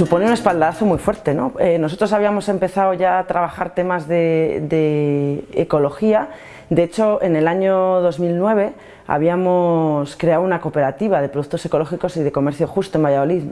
Supone un espaldarazo muy fuerte, ¿no? Eh, nosotros habíamos empezado ya a trabajar temas de, de, ecología, de hecho en el año 2009 habíamos creado una cooperativa de productos ecológicos y de comercio justo en Valladolid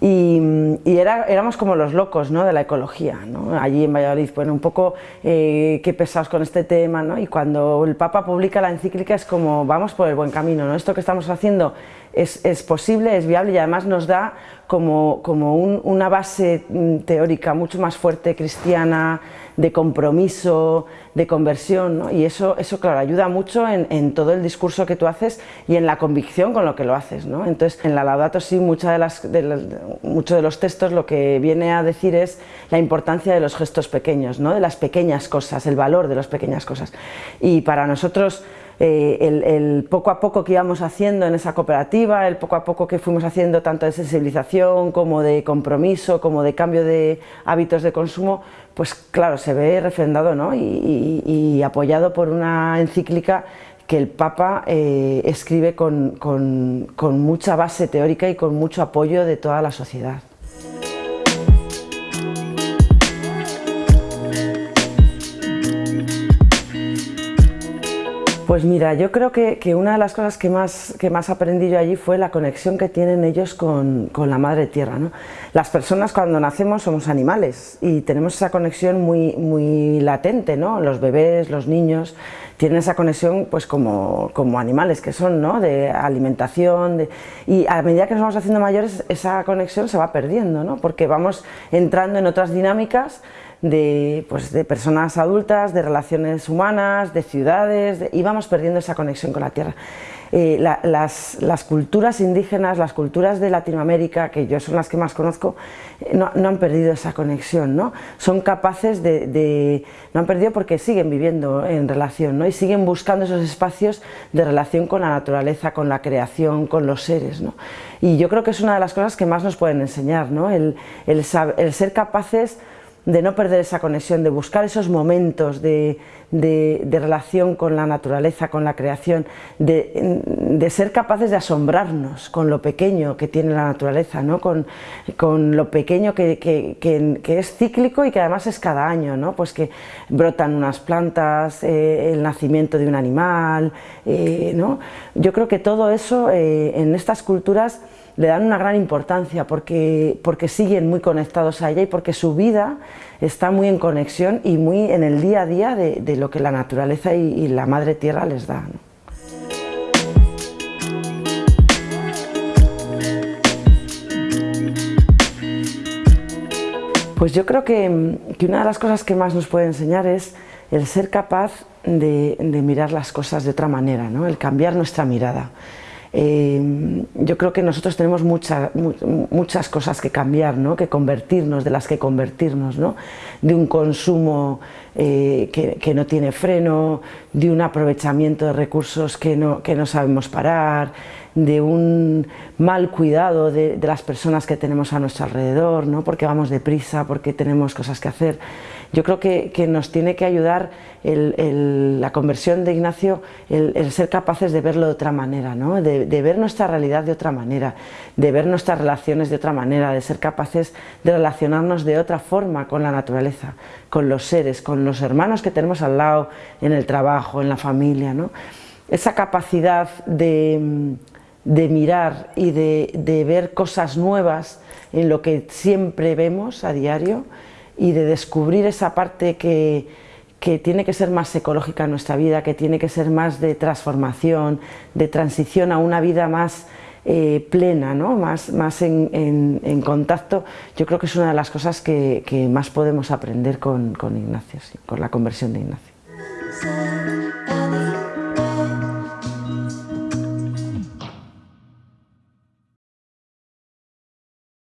y, era, éramos como los locos ¿no? de la ecología, ¿no? allí en Valladolid, bueno, un poco eh, qué pesados con este tema, ¿no? y cuando el Papa publica la encíclica es como vamos por el buen camino, ¿no? esto que estamos haciendo es, es posible, es viable y además nos da como, como un, una base mm, teórica mucho más fuerte, cristiana, de compromiso, de conversión, ¿no? y eso, eso claro, ayuda mucho en, todo el discurso que tú haces y en la convicción con lo que lo haces. ¿no? Entonces, en la Laudato Si, muchos de los textos lo que viene a decir es la importancia de los gestos pequeños, ¿no? de las pequeñas cosas, el valor de las pequeñas cosas. Y para nosotros, eh, el, poco a poco que íbamos haciendo en esa cooperativa, el poco a poco que fuimos haciendo tanto de sensibilización como de compromiso, como de cambio de hábitos de consumo, pues claro, se ve refrendado ¿no? y, apoyado por una encíclica que el Papa eh, escribe con mucha base teórica y con mucho apoyo de toda la sociedad. Pues mira, yo creo que, que, una de las cosas que más, que más aprendí yo allí fue la conexión que tienen ellos con, con la madre tierra. ¿no? Las personas cuando nacemos somos animales y tenemos esa conexión muy, muy latente, ¿no? los bebés, los niños tienen esa conexión pues como, como animales que son, ¿no? de alimentación de... y a medida que nos vamos haciendo mayores esa conexión se va perdiendo, ¿no? porque vamos entrando en otras dinámicas de, pues, de personas adultas, de relaciones humanas, de ciudades, vamos perdiendo esa conexión con la tierra. Eh, la, las, las, culturas indígenas, las culturas de Latinoamérica, que yo son las que más conozco, eh, no, han perdido esa conexión, ¿no? son capaces de, de, no han perdido porque siguen viviendo en relación ¿no? y siguen buscando esos espacios de relación con la naturaleza, con la creación, con los seres. ¿no? Y yo creo que es una de las cosas que más nos pueden enseñar, ¿no? el, el, el ser capaces de no perder esa conexión, de buscar esos momentos de, de, relación con la naturaleza, con la creación, de, ser capaces de asombrarnos con lo pequeño que tiene la naturaleza, ¿no? con, con lo pequeño que, que, que, es cíclico y que además es cada año, ¿no? pues que brotan unas plantas, eh, el nacimiento de un animal, eh, ¿no? yo creo que todo eso eh, en estas culturas le dan una gran importancia porque, porque siguen muy conectados a ella y porque su vida está muy en conexión y muy en el día a día de lo que la naturaleza y, la madre tierra les da. Pues yo creo que, que, una de las cosas que más nos puede enseñar es el ser capaz de, de mirar las cosas de otra manera, ¿no? el cambiar nuestra mirada. Eh, yo creo que nosotros tenemos mucha, mu muchas cosas que cambiar, ¿no? que convertirnos, de las que convertirnos, ¿no? de un consumo eh, que, que, no tiene freno, de un aprovechamiento de recursos que no, que no sabemos parar, de un mal cuidado de, de, las personas que tenemos a nuestro alrededor, ¿no? porque vamos deprisa, porque tenemos cosas que hacer. Yo creo que, que nos tiene que ayudar la conversión de Ignacio, el, el, ser capaces de verlo de otra manera, ¿no? de, de, ver nuestra realidad de otra manera, de ver nuestras relaciones de otra manera, de ser capaces de relacionarnos de otra forma con la naturaleza, con los seres, con los hermanos que tenemos al lado, en el trabajo, en la familia. ¿no? Esa capacidad de de mirar y de, de, ver cosas nuevas en lo que siempre vemos a diario y de descubrir esa parte que, que tiene que ser más ecológica en nuestra vida, que tiene que ser más de transformación, de transición a una vida más eh, plena, ¿no? más, más en, contacto, yo creo que es una de las cosas que, que más podemos aprender con, con Ignacio, sí, con la conversión de Ignacio.